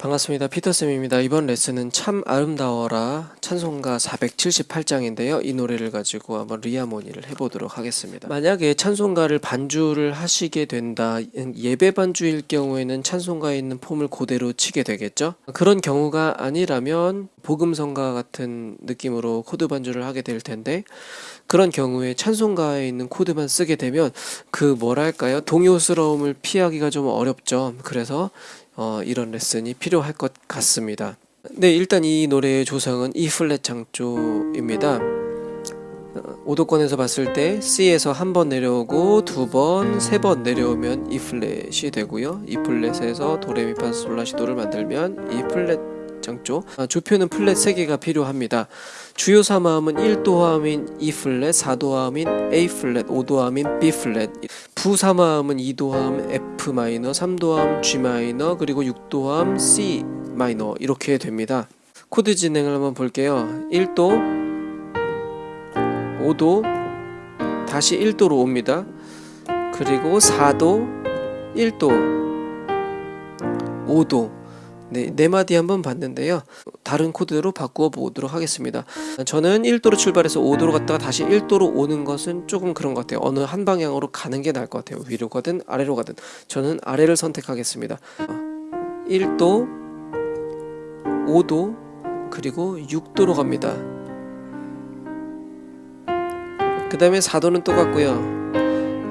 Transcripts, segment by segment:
반갑습니다. 피터쌤입니다. 이번 레슨은 참 아름다워라 찬송가 478장인데요. 이 노래를 가지고 한번 reharmony를 해보도록 하겠습니다. 만약에 찬송가를 반주를 하시게 된다, 예배 반주일 경우에는 찬송가에 있는 폼을 그대로 치게 되겠죠? 그런 경우가 아니라면 복음성가 같은 느낌으로 코드 반주를 하게 될 텐데 그런 경우에 찬송가에 있는 코드만 쓰게 되면 그 뭐랄까요? 동요스러움을 피하기가 좀 어렵죠. 그래서 어, 이런 레슨이 필요할 것 같습니다. 네, 일단 이 노래의 조성은 E 플랫 장조입니다. 오도권에서 봤을 때 C에서 한 번 내려오고 두 번, 세 번 내려오면 E 플랫이 되고요. E 플랫에서 도레미파솔라시도를 만들면 E 플랫 아, 조표는 플랫 3개가 필요합니다. 주요 3화음은 1도화음인 E 플랫, 4도화음인 A 플랫, 5도화음인 B 플랫 부 3화음은 2도화음 F 마이너, 3도화음 G 마이너 그리고 6도화음 C 마이너 이렇게 됩니다. 코드 진행을 한번 볼게요. 1도 5도 다시 1도로 옵니다. 그리고 4도 1도 5도 네, 네 마디 한번 봤는데요. 다른 코드로 바꾸어 보도록 하겠습니다. 저는 1도로 출발해서 5도로 갔다가 다시 1도로 오는 것은 조금 그런 것 같아요. 어느 한 방향으로 가는 게 나을 것 같아요. 위로 가든 아래로 가든. 저는 아래를 선택하겠습니다. 1도, 5도, 그리고 6도로 갑니다. 그 다음에 4도는 똑같고요.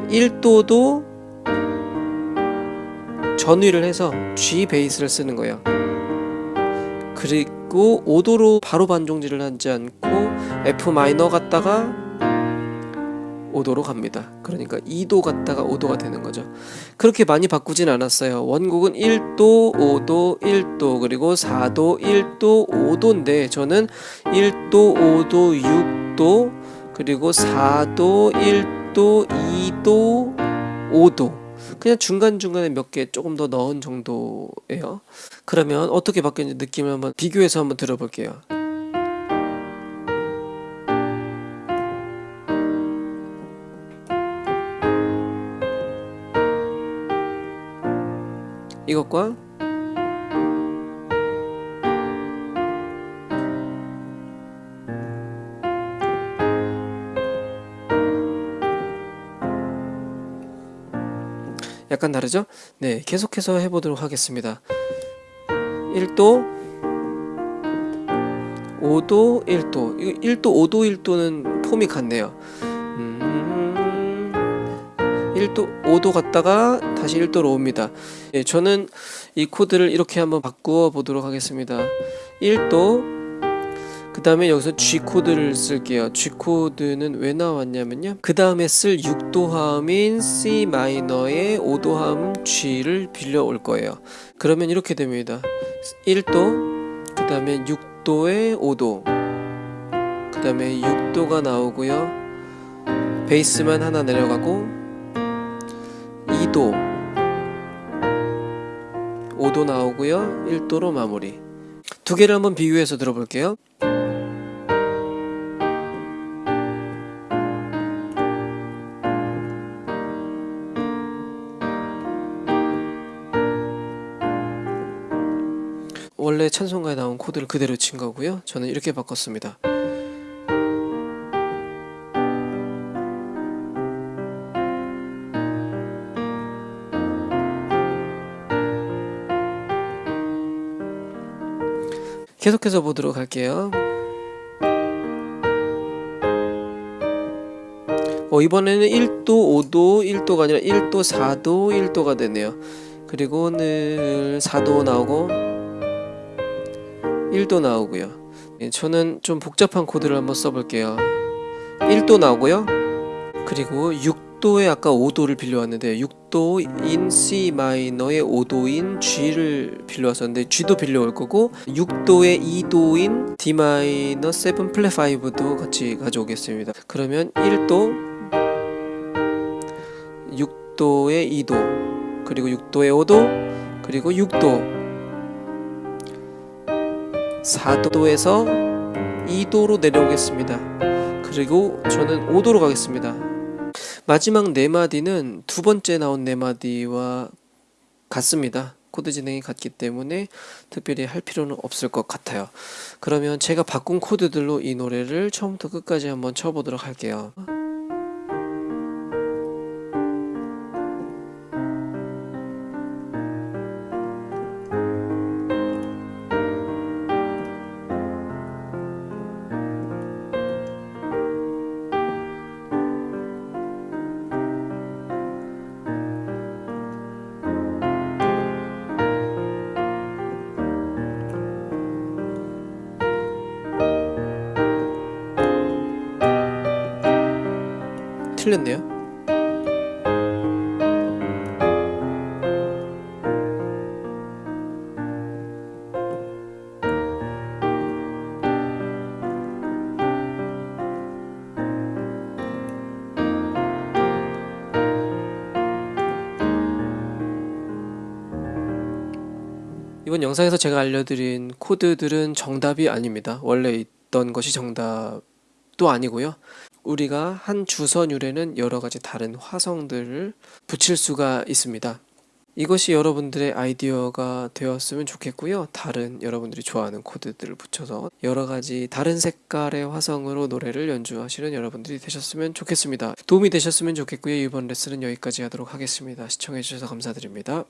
1도도 전위를 해서 G 베이스를 쓰는 거예요. 그리고 5도로 바로 반종질을 하지 않고 F 마이너 갔다가 5도로 갑니다. 그러니까 2도 갔다가 5도가 되는 거죠. 그렇게 많이 바꾸진 않았어요. 원곡은 1도, 5도, 1도, 그리고 4도, 1도, 5도인데 저는 1도, 5도, 6도, 그리고 4도, 1도, 2도, 5도 그냥 중간중간에 몇 개 조금 더 넣은 정도예요. 그러면 어떻게 바뀌었는지 느낌을 한번 비교해서 한번 들어볼게요. 이것과 약간 다르죠? 네, 계속해서 해보도록 하겠습니다. 1도, 5도, 1도. 1도, 5도, 1도는 폼이 같네요. 음, 1도, 5도 갔다가 다시 1도로 옵니다. 네, 저는 이 코드를 이렇게 한번 바꾸어 보도록 하겠습니다. 1도, 그 다음에 여기서 G코드를 쓸게요. G코드는 왜 나왔냐면요. 그 다음에 쓸 6도 화음인 C 마이너의 5도 화음 G를 빌려 올 거예요. 그러면 이렇게 됩니다. 1도 그 다음에 6도에 5도 그 다음에 6도가 나오고요. 베이스만 하나 내려가고 2도 5도 나오고요. 1도로 마무리. 두 개를 한번 비교해서 들어볼게요 원래 찬송가에 나온 코드를 그대로 친 거고요. 저는 이렇게 바꿨습니다. 계속해서 보도록 할게요. 어, 이번에는 1도, 5도, 1도가 아니라 1도, 4도, 1도가 되네요. 그리고 늘 4도 나오고 1도 나오고요. 예, 저는 좀 복잡한 코드를 한번 써볼게요. 1도 나오고요. 그리고 6도에 아까 5도를 빌려왔는데 6도인 C 마이너의 5도인 G를 빌려왔었는데 G도 빌려올 거고 6도에 2도인 D 마이너 7 플랫 5도 같이 가져오겠습니다. 그러면 1도 6도에 2도 그리고 6도에 5도 그리고 6도 4도에서 2도로 내려오겠습니다. 그리고 저는 5도로 가겠습니다. 마지막 네 마디는 두 번째 나온 네 마디와 같습니다. 코드 진행이 같기 때문에 특별히 할 필요는 없을 것 같아요. 그러면 제가 바꾼 코드들로 이 노래를 처음부터 끝까지 한번 쳐보도록 할게요. 틀렸네요. 이번 영상에서 제가 알려드린 코드들은 정답이 아닙니다. 원래 있던 것이 정답도 아니고요. 우리가 한 주선율에는 여러 가지 다른 화성들을 붙일 수가 있습니다. 이것이 여러분들의 아이디어가 되었으면 좋겠고요. 다른 여러분들이 좋아하는 코드들을 붙여서 여러 가지 다른 색깔의 화성으로 노래를 연주하시는 여러분들이 되셨으면 좋겠습니다. 도움이 되셨으면 좋겠고요. 이번 레슨은 여기까지 하도록 하겠습니다. 시청해주셔서 감사드립니다.